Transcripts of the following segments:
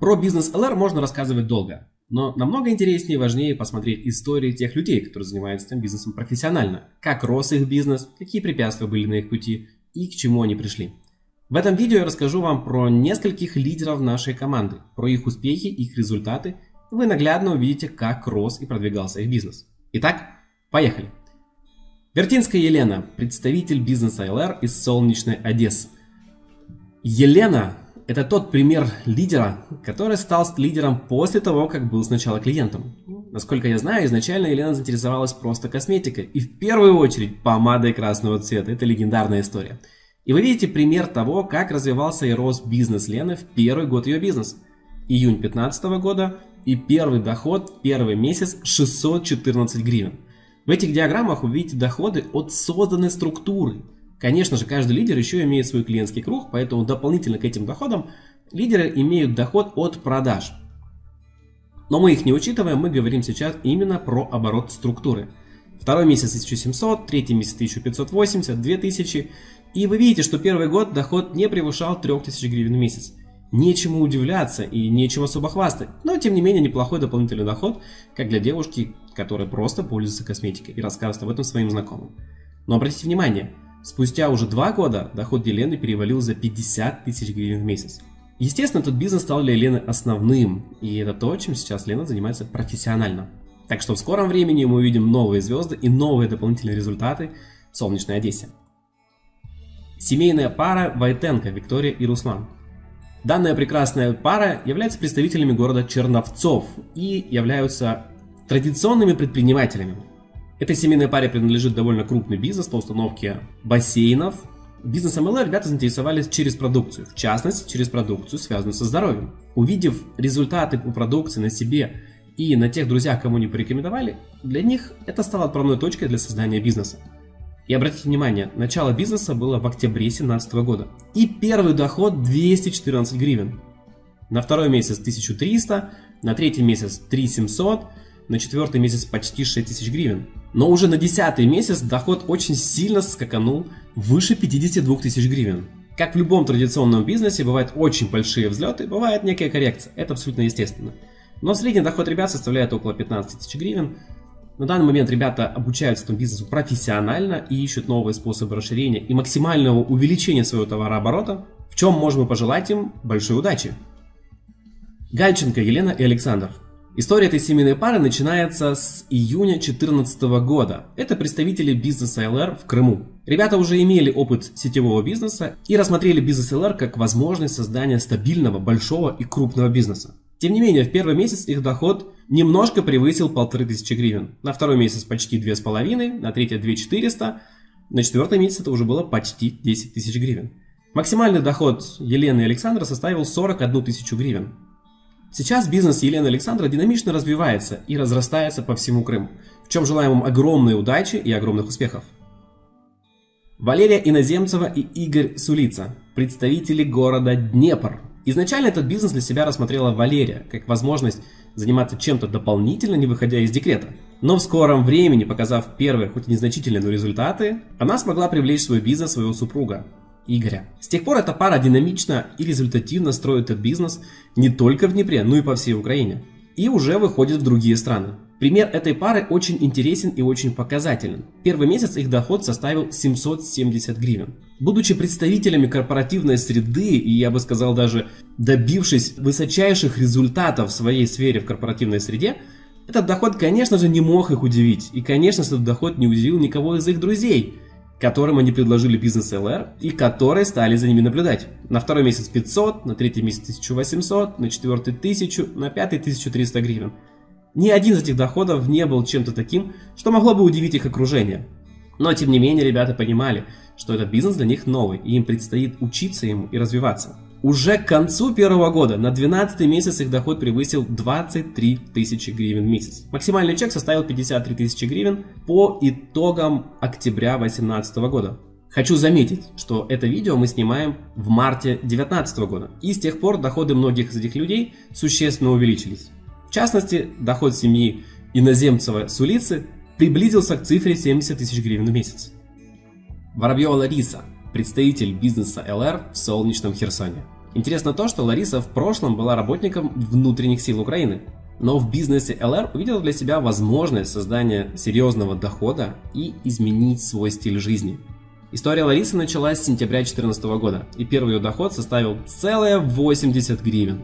Про бизнес LR можно рассказывать долго, но намного интереснее и важнее посмотреть истории тех людей, которые занимаются этим бизнесом профессионально. Как рос их бизнес, какие препятствия были на их пути и к чему они пришли. В этом видео я расскажу вам про нескольких лидеров нашей команды, про их успехи, их результаты. И вы наглядно увидите, как рос и продвигался их бизнес. Итак, поехали! Вертинская Елена, представитель бизнеса LR из солнечной Одессы. Елена – это тот пример лидера, который стал лидером после того, как был сначала клиентом. Насколько я знаю, изначально Елена заинтересовалась просто косметикой и в первую очередь помадой красного цвета. Это легендарная история. И вы видите пример того, как развивался и рос бизнес Лены в первый год ее бизнеса. Июнь 2015 года и первый доход, первый месяц 614 гривен. В этих диаграммах вы видите доходы от созданной структуры. Конечно же, каждый лидер еще имеет свой клиентский круг, поэтому дополнительно к этим доходам лидеры имеют доход от продаж. Но мы их не учитываем, мы говорим сейчас именно про оборот структуры. Второй месяц 1700, третий месяц 1580, 2000. И вы видите, что первый год доход не превышал 3000 гривен в месяц. Нечему удивляться и нечего особо хвастать, но тем не менее неплохой дополнительный доход, как для девушки, которая просто пользуется косметикой и рассказывает об этом своим знакомым. Но обратите внимание, спустя уже два года доход Елены перевалил за 50 тысяч гривен в месяц. Естественно, этот бизнес стал для Лены основным, и это то, чем сейчас Лена занимается профессионально. Так что в скором времени мы увидим новые звезды и новые дополнительные результаты в солнечной Одессе. Семейная пара Войтенко, Виктория и Руслан. Данная прекрасная пара является представителями города Черновцов и являются традиционными предпринимателями. Этой семейной паре принадлежит довольно крупный бизнес по установке бассейнов. Бизнесом ЛР ребята заинтересовались через продукцию, в частности через продукцию, связанную со здоровьем. Увидев результаты по продукции на себе и на тех друзьях, кому они порекомендовали, для них это стало отправной точкой для создания бизнеса. И обратите внимание, начало бизнеса было в октябре 2017 года. И первый доход 214 гривен. На второй месяц 1300, на третий месяц 3700, на четвертый месяц почти 6000 гривен. Но уже на десятый месяц доход очень сильно скаканул выше 52 тысяч гривен. Как в любом традиционном бизнесе, бывают очень большие взлеты, бывает некая коррекция, это абсолютно естественно. Но средний доход ребят составляет около 15 тысяч гривен. На данный момент ребята обучаются этому бизнесу профессионально и ищут новые способы расширения и максимального увеличения своего товарооборота, в чем можем пожелать им большой удачи. Гальченко Елена и Александр История этой семейной пары начинается с июня 2014 года. Это представители бизнеса LR в Крыму. Ребята уже имели опыт сетевого бизнеса и рассмотрели бизнес LR как возможность создания стабильного, большого и крупного бизнеса. Тем не менее, в первый месяц их доход немножко превысил 1500 гривен. На второй месяц почти 2500, на третий 2400, на четвертый месяц это уже было почти 10 тысяч гривен. Максимальный доход Елены и Александра составил 41 тысячу гривен. Сейчас бизнес Елены Александра динамично развивается и разрастается по всему Крыму, в чем желаем вам огромной удачи и огромных успехов. Валерия Иноземцева и Игорь Сулица, представители города Днепр. Изначально этот бизнес для себя рассмотрела Валерия, как возможность заниматься чем-то дополнительно, не выходя из декрета. Но в скором времени, показав первые, хоть и незначительные, но результаты, она смогла привлечь в свой бизнес своего супруга, Игоря. С тех пор эта пара динамично и результативно строит этот бизнес не только в Днепре, но и по всей Украине. И уже выходит в другие страны. Пример этой пары очень интересен и очень показателен. Первый месяц их доход составил 770 гривен. Будучи представителями корпоративной среды и, я бы сказал, даже добившись высочайших результатов в своей сфере в корпоративной среде, этот доход, конечно же, не мог их удивить. И, конечно, этот доход не удивил никого из их друзей – которым они предложили бизнес LR и которые стали за ними наблюдать. На второй месяц 500, на третий месяц 1800, на четвертый 1000, на пятый 1300 гривен. Ни один из этих доходов не был чем-то таким, что могло бы удивить их окружение. Но тем не менее ребята понимали, что этот бизнес для них новый и им предстоит учиться ему и развиваться. Уже к концу первого года на 12 месяц их доход превысил 23 тысячи гривен в месяц. Максимальный чек составил 53 тысячи гривен по итогам октября 2018 года. Хочу заметить, что это видео мы снимаем в марте 2019 года, и с тех пор доходы многих из этих людей существенно увеличились. В частности, доход семьи иноземцева с улицы приблизился к цифре 70 тысяч гривен в месяц. Воробьева Лариса, представитель бизнеса ЛР в солнечном Херсоне. Интересно то, что Лариса в прошлом была работником внутренних сил Украины, но в бизнесе LR увидела для себя возможность создания серьезного дохода и изменить свой стиль жизни. История Ларисы началась с сентября 2014 года, и первый ее доход составил целые 80 гривен.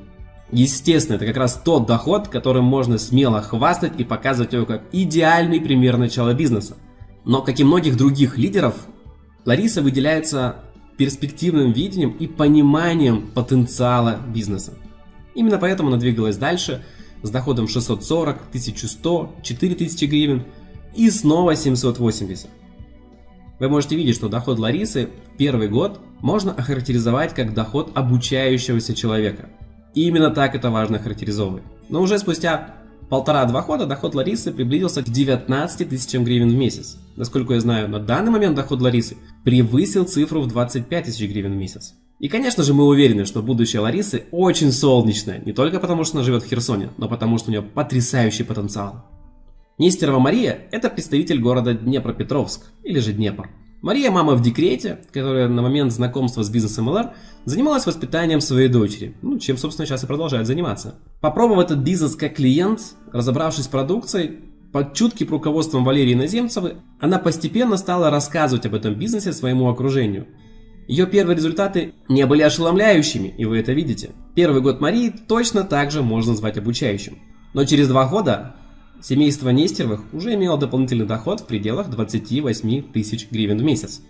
Естественно, это как раз тот доход, которым можно смело хвастать и показывать его как идеальный пример начала бизнеса. Но, как и многих других лидеров, Лариса выделяется перспективным видением и пониманием потенциала бизнеса. Именно поэтому она двигалась дальше с доходом 640, 1100, 4000 гривен и снова 780. Вы можете видеть, что доход Ларисы первый год можно охарактеризовать как доход обучающегося человека – и именно так это важно характеризовывать. Но уже спустя полтора-два года доход Ларисы приблизился к 19 тысячам гривен в месяц. Насколько я знаю, на данный момент доход Ларисы превысил цифру в 25 тысяч гривен в месяц. И конечно же мы уверены, что будущее Ларисы очень солнечное, не только потому что она живет в Херсоне, но потому что у нее потрясающий потенциал. Нестерова Мария – это представитель города Днепропетровск, или же Днепр. Мария – мама в декрете, которая на момент знакомства с бизнесом ЛР занималась воспитанием своей дочери, ну, чем, собственно, сейчас и продолжает заниматься. Попробовав этот бизнес как клиент, разобравшись с продукцией, под чутким руководством Валерии Наземцевой, она постепенно стала рассказывать об этом бизнесе своему окружению. Ее первые результаты не были ошеломляющими, и вы это видите. Первый год Марии точно так же можно назвать обучающим. Но через два года Семейство Нестеровых уже имело дополнительный доход в пределах 28 тысяч гривен в месяц.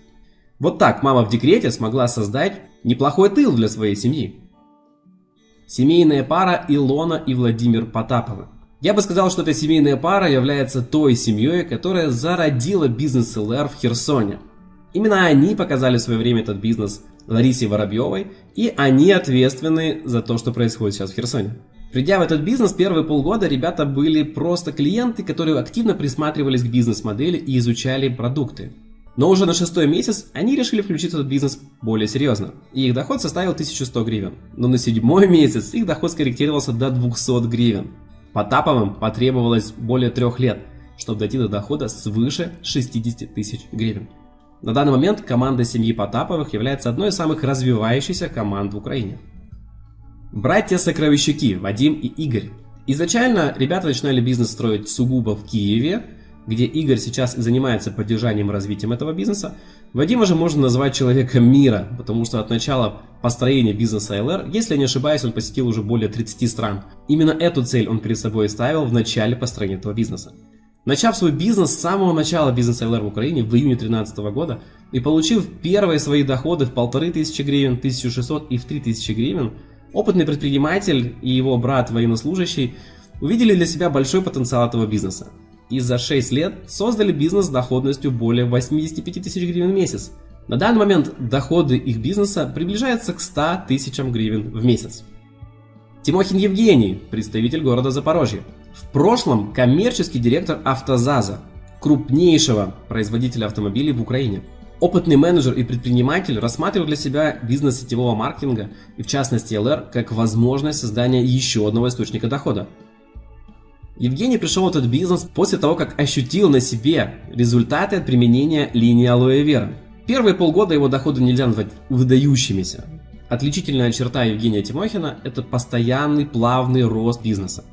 Вот так мама в декрете смогла создать неплохой тыл для своей семьи. Семейная пара Илона и Владимир Потаповы. Я бы сказал, что эта семейная пара является той семьей, которая зародила бизнес ЛР в Херсоне. Именно они показали в свое время этот бизнес Ларисе Воробьевой, и они ответственны за то, что происходит сейчас в Херсоне. Придя в этот бизнес, первые полгода ребята были просто клиенты, которые активно присматривались к бизнес-модели и изучали продукты. Но уже на шестой месяц они решили включиться в этот бизнес более серьезно, и их доход составил 1100 гривен. Но на седьмой месяц их доход скорректировался до 200 гривен. Потаповым потребовалось более трех лет, чтобы дойти до дохода свыше 60 тысяч гривен. На данный момент команда семьи Потаповых является одной из самых развивающихся команд в Украине. Братья-сокровищаки Вадим и Игорь. Изначально ребята начинали бизнес строить сугубо в Киеве, где Игорь сейчас и занимается поддержанием и развитием этого бизнеса. Вадима же можно назвать человеком мира, потому что от начала построения бизнеса LR, если я не ошибаюсь, он посетил уже более 30 стран. Именно эту цель он перед собой ставил в начале построения этого бизнеса. Начав свой бизнес с самого начала бизнеса LR в Украине в июне 2013 года и получив первые свои доходы в 1500 гривен, 1600 и в 3000 гривен, Опытный предприниматель и его брат военнослужащий увидели для себя большой потенциал этого бизнеса. И за 6 лет создали бизнес с доходностью более 85 тысяч гривен в месяц. На данный момент доходы их бизнеса приближаются к 100 тысячам гривен в месяц. Тимохин Евгений, представитель города Запорожье. В прошлом коммерческий директор Автозаза, крупнейшего производителя автомобилей в Украине. Опытный менеджер и предприниматель рассматривал для себя бизнес сетевого маркетинга и в частности LR как возможность создания еще одного источника дохода. Евгений пришел в этот бизнес после того, как ощутил на себе результаты от применения линии алоэ вера. Первые полгода его доходы нельзя назвать выдающимися. Отличительная черта Евгения Тимохина – это постоянный плавный рост бизнеса.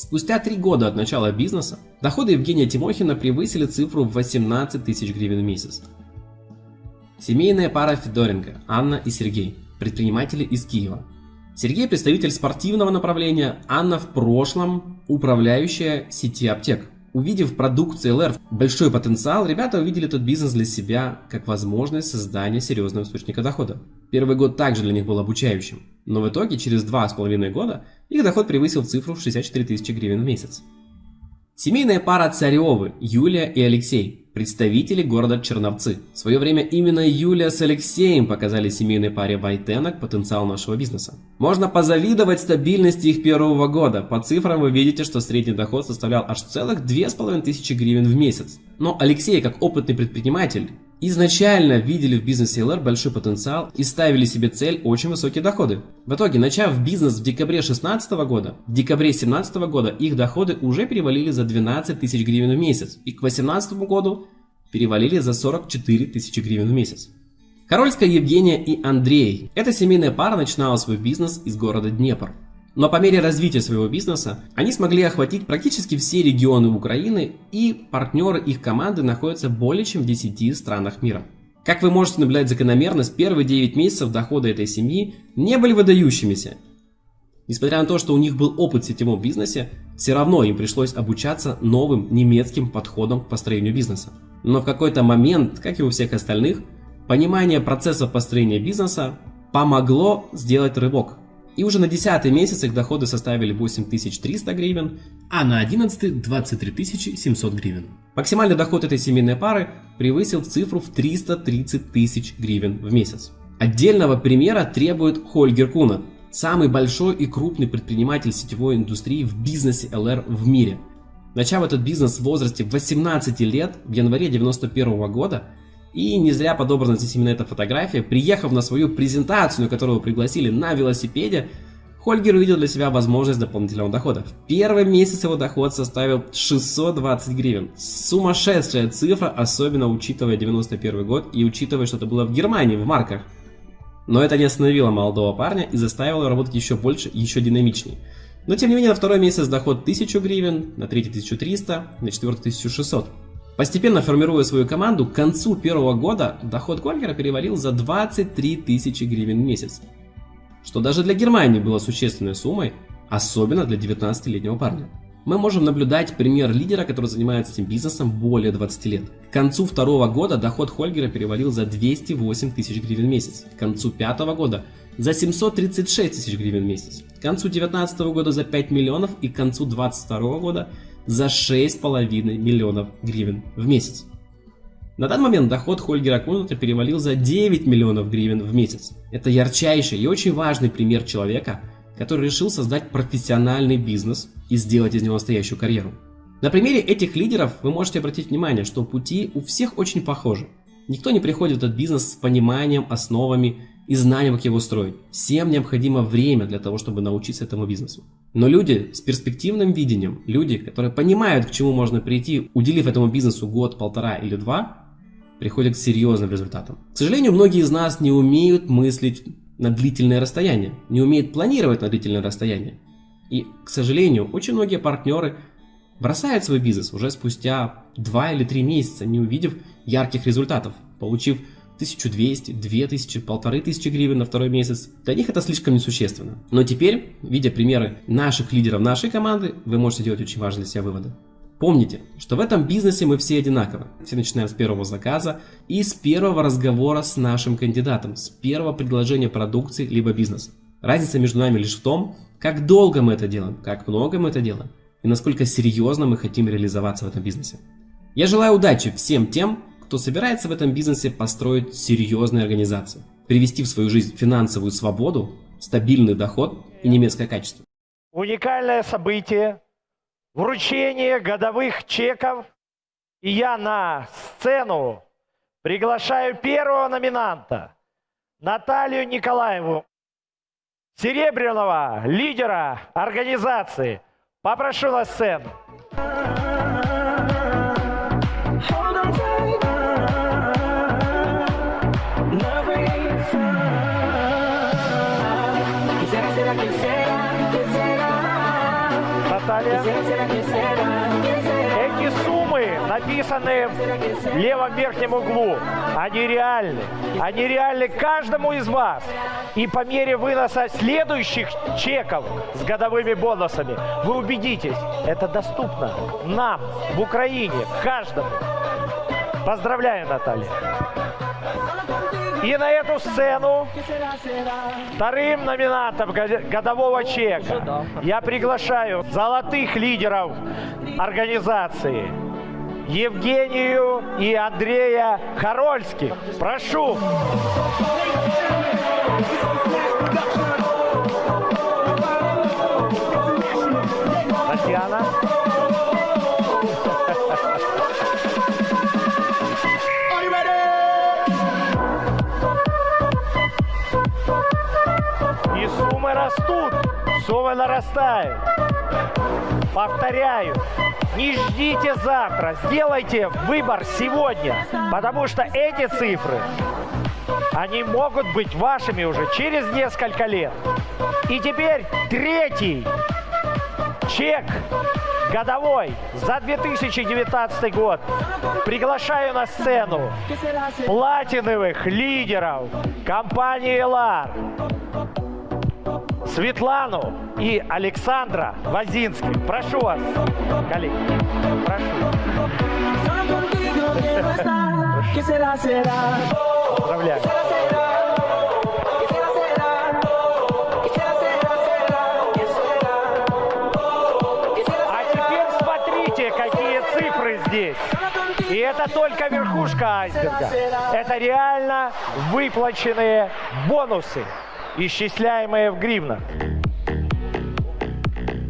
Спустя три года от начала бизнеса доходы Евгения Тимохина превысили цифру в 18 тысяч гривен в месяц. Семейная пара Федоренко, Анна и Сергей, предприниматели из Киева. Сергей представитель спортивного направления, Анна в прошлом управляющая сети аптек. Увидев в продукции LR большой потенциал, ребята увидели этот бизнес для себя как возможность создания серьезного источника дохода. Первый год также для них был обучающим, но в итоге через два с половиной года их доход превысил цифру в 64 тысячи гривен в месяц. Семейная пара Царевы, Юлия и Алексей, представители города Черновцы. В свое время именно Юлия с Алексеем показали семейной паре Вайтенок потенциал нашего бизнеса. Можно позавидовать стабильности их первого года. По цифрам вы видите, что средний доход составлял аж целых 2500 гривен в месяц. Но Алексей, как опытный предприниматель, изначально видели в бизнесе LR большой потенциал и ставили себе цель очень высокие доходы. В итоге, начав бизнес в декабре 2016 года, в декабре 2017 года их доходы уже перевалили за 12 тысяч гривен в месяц и к 2018 году перевалили за 44 тысячи гривен в месяц. Корольская Евгения и Андрей. Эта семейная пара начинала свой бизнес из города Днепр. Но по мере развития своего бизнеса они смогли охватить практически все регионы Украины и партнеры их команды находятся более чем в 10 странах мира. Как вы можете наблюдать закономерность, первые 9 месяцев дохода этой семьи не были выдающимися. Несмотря на то, что у них был опыт в сетевом бизнесе, все равно им пришлось обучаться новым немецким подходам к построению бизнеса. Но в какой-то момент, как и у всех остальных, понимание процесса построения бизнеса помогло сделать рывок. И уже на 10 месяц их доходы составили 8300 гривен, а на 11 23 700 гривен. Максимальный доход этой семейной пары превысил цифру в 330 тысяч гривен в месяц. Отдельного примера требует Хольгер Кунат, самый большой и крупный предприниматель сетевой индустрии в бизнесе LR в мире. Начав этот бизнес в возрасте 18 лет, в январе 91 года, и не зря подобрана здесь именно эта фотография, приехав на свою презентацию, которую пригласили на велосипеде, Хольгер увидел для себя возможность дополнительного дохода. В первый месяц его доход составил 620 гривен. Сумасшедшая цифра, особенно учитывая 91 год и учитывая, что это было в Германии, в марках. Но это не остановило молодого парня и заставило работать еще больше, еще динамичнее. Но тем не менее, на второй месяц доход 1000 гривен, на третий 1300, на четвертый 1600. Постепенно формируя свою команду, к концу первого года доход Кольгера перевалил за 23 тысячи гривен в месяц. Что даже для Германии было существенной суммой, особенно для 19-летнего парня мы можем наблюдать пример лидера, который занимается этим бизнесом более 20 лет. К концу второго года доход Хольгера перевалил за 208 тысяч гривен в месяц. К концу пятого года за 736 тысяч гривен в месяц. К концу 2019 года за 5 миллионов и к концу 2022 года за 6,5 миллионов гривен в месяц. На данный момент доход Хольгера Кунута перевалил за 9 миллионов гривен в месяц. Это ярчайший и очень важный пример человека, который решил создать профессиональный бизнес – и сделать из него настоящую карьеру. На примере этих лидеров вы можете обратить внимание, что пути у всех очень похожи. Никто не приходит в этот бизнес с пониманием, основами и знанием, как его строить. Всем необходимо время для того, чтобы научиться этому бизнесу. Но люди с перспективным видением, люди, которые понимают, к чему можно прийти, уделив этому бизнесу год, полтора или два, приходят к серьезным результатам. К сожалению, многие из нас не умеют мыслить на длительное расстояние, не умеют планировать на длительное расстояние. И, к сожалению, очень многие партнеры бросают свой бизнес уже спустя 2 или 3 месяца, не увидев ярких результатов, получив 1200, 2000, 1500 гривен на второй месяц. Для них это слишком несущественно. Но теперь, видя примеры наших лидеров нашей команды, вы можете делать очень важные для себя выводы. Помните, что в этом бизнесе мы все одинаковы. Все начинаем с первого заказа и с первого разговора с нашим кандидатом, с первого предложения продукции либо бизнеса. Разница между нами лишь в том, как долго мы это делаем, как много мы это делаем и насколько серьезно мы хотим реализоваться в этом бизнесе. Я желаю удачи всем тем, кто собирается в этом бизнесе построить серьезные организации, привести в свою жизнь финансовую свободу, стабильный доход и немецкое качество. Уникальное событие, вручение годовых чеков. И я на сцену приглашаю первого номинанта, Наталью Николаеву серебряного лидера организации. Попрошу на сцену. Эти суммы написаны в левом верхнем углу. Они реальны. Они реальны каждому из вас. И по мере выноса следующих чеков с годовыми бонусами вы убедитесь, это доступно нам в Украине, каждому. Поздравляю, Наталья. И на эту сцену вторым номинантом годового чека я приглашаю золотых лидеров организации Евгению и Андрея Харольских. Прошу. Татьяна. Суммы нарастают. Повторяю, не ждите завтра, сделайте выбор сегодня, потому что эти цифры они могут быть вашими уже через несколько лет. И теперь третий чек годовой за 2019 год. Приглашаю на сцену платиновых лидеров компании «Элар». Светлану и Александра Вазинских. Прошу вас, коллеги. Прошу. Поздравляю. А здесь. И это только верхушка айсберга. Это реально выплаченные бонусы, исчисляемые в гривнах.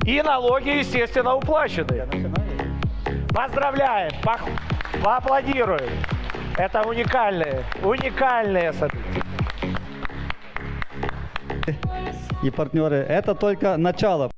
И налоги, естественно, уплачены. Поздравляем, пох- поаплодируем. Это уникальные, уникальные события. и партнеры. Это только начало.